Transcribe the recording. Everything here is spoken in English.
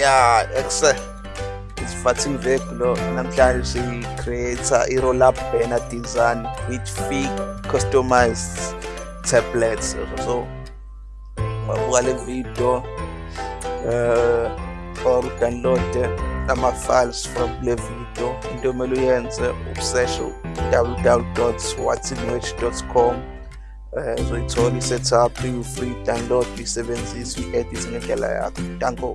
Yeah, excel isifathing veg lo oh. namhlanje si-create-a i-roll-up banner design with fig customized tablets so ungabuka le video uh, or download ama-files from le video. Into omele uyenze usearch www com um uzoyithola i-setup you-free download uyisebenzise uyi-edit ngendlela yakho. Danko.